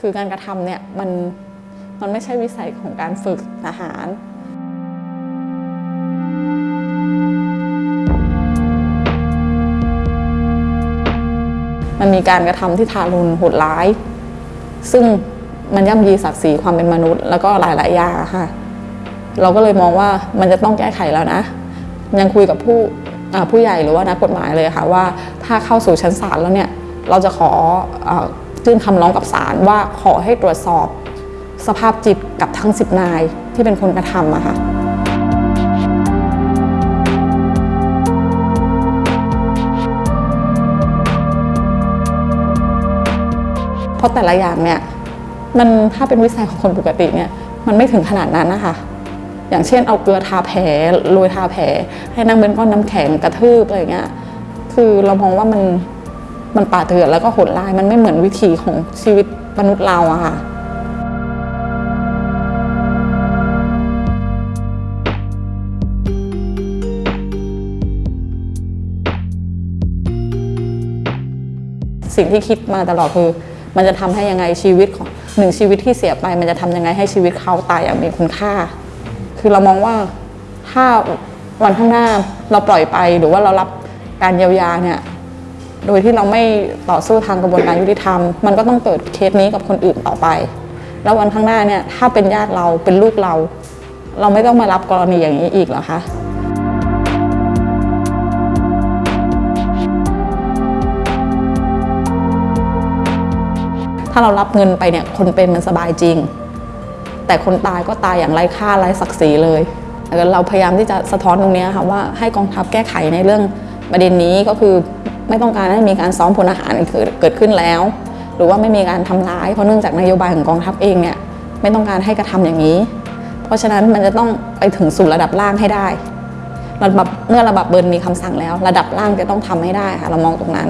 คือการกระทำเนี่ยมันมันไม่ใช่วิสัยของการฝึกทหารมันมีการกระทำที่ทารุณโหดร้าย ซึ่งมันย่ำยีศักดิ์ศรีความเป็นมนุษย์ แล้วก็หลาย ๆ อย่างค่ะ เราก็เลยมองว่ามันจะต้องแก้ไขแล้วนะ ยังคุยกับผู้ผู้ใหญ่หรือว่านักกฎหมายเลยค่ะว่าถ้าเข้าสู่ชั้นศาลแล้วเนี่ย เราจะขออ ยื่นคำร้องกับศาลว่าขอให้ตรวจสอบสภาพจิตกับทั้ง 10 นายที่เป็นคนกระทำอะค่ะเพราะแต่ละอย่างเนี่ยมันถ้าเป็นวิสัยของคนปกติเนี่ยมันไม่ถึงขนาดนั้นนะคะ อย่างเช่นเอาเกลือทาแผลโรยทาแผล ให้นั่งเป็นก้อนน้ำแข็งกระทืบอะไรเงี้ยคือเรามองว่ามัน มันป่าเถื่อนแล้วก็โหดร้ายมันไม่เหมือนวิถีของชีวิตมนุษย์เราอะค่ะสิ่งที่คิดมาตลอดคือมันจะทำให้ยังไงชีวิตของหนึ่งชีวิตที่เสียไป มันจะทำยังไงให้ชีวิตเขาตายอย่างมีคุณค่า คือเรามองว่าถ้าวันข้างหน้าเราปล่อยไปหรือว่าเรารับการเยียวยาเนี่ย โดยที่เราไม่ต่อสู้ทางกระบวนการยุติธรรม มันก็ต้องเกิดเคสนี้กับคนอื่นต่อไป แล้ววันข้างหน้าเนี่ยถ้าเป็นญาติเราเป็นลูกเรา เราไม่ต้องมารับกรณีอย่างนี้อีกหรอคะถ้าเรารับเงินไปเนี่ยคนเป็นมันสบายจริง แต่คนตายก็ตายอย่างไร้ค่าไร้ศักดิ์ศรีเลยเราพยายามที่จะสะท้อนตรงนี้ค่ะว่าให้กองทัพแก้ไขในเรื่องประเด็นนี้ก็คือ ไม่ต้องการให้มีการซ้อมพลอาหารเกิดขึ้นแล้ว หรือว่าไม่มีการทำร้ายเพราะเนื่องจากนโยบายของกองทัพเองเนี่ยไม่ต้องการให้กระทำอย่างนี้ เพราะฉะนั้นมันจะต้องไปถึงสู่ระดับล่างให้ได้ระดับเมื่อระดับเบิร์นมีคำสั่งแล้ว ระดับล่างจะต้องทำให้ได้ค่ะเรามองตรงนั้น